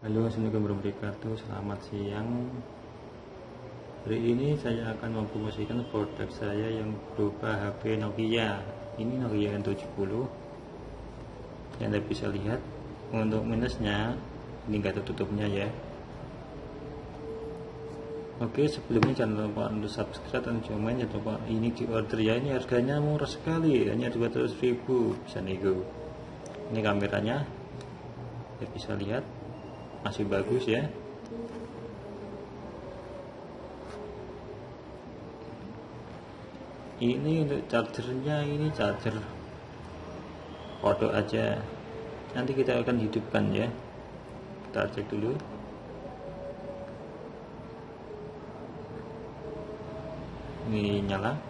Halo Assalamualaikum warahmatullahi wabarakatuh. Selamat siang. Hari ini saya akan mempromosikan produk saya yang berupa HP Nokia. Ini Nokia N70 Yang Anda bisa lihat Untuk minusnya Ini enggak ada tutupnya ya. Oke sebelumnya jangan lupa untuk subscribe dan komen. Jangan lupa ini di order ya. Ini harganya murah sekali. Hanya 200 ribu. Bisa nego. Ini kameranya. Ya bisa lihat masih bagus ya. Ini untuk chargernya ini charger kodok aja. Nanti kita akan hidupkan ya. Kita cek dulu. Ini nyala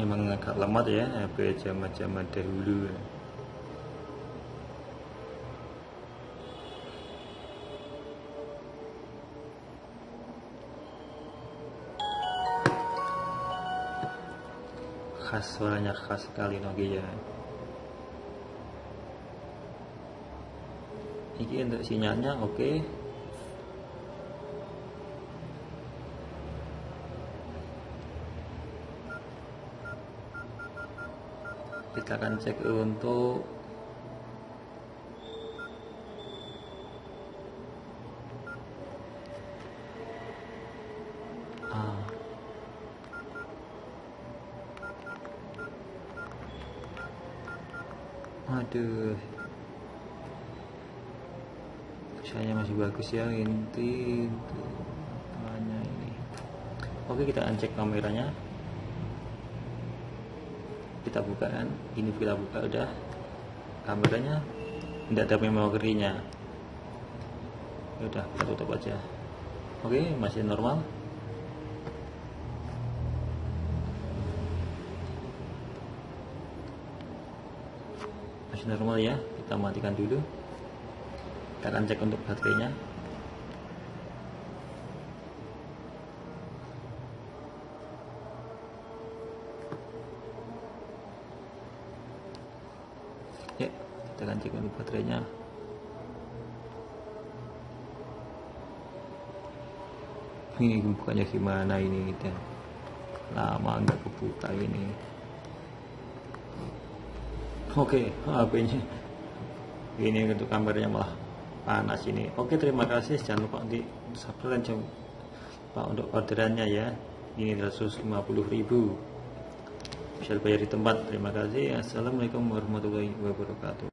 emang agak lemot ya HP zaman-zaman dahulu khas suaranya khas sekali Nokia ini untuk sinyalnya oke okay. Kita akan cek untuk aduh. Saya masih bagus ya inti hanya ini. Oke kita cek kameranya kita buka kan? Ini kita buka udah. Kameranya tidak ada memorinya. Ya udah kita tutup aja. Oke masih normal. Masih normal ya kita matikan dulu. Kita akan cek untuk baterainya ya kita akan cek untuk baterainya. Ini bukanya gimana ini kita lama nggak kebuka ini. Oke HP nya ini untuk kameranya malah panas ini. Oke terima kasih. Jangan lupa di subscribe dan jangan lupa untuk orderannya ya. Ini 150.000 bisa bayar di tempat. Terima kasih. Assalamualaikum warahmatullahi wabarakatuh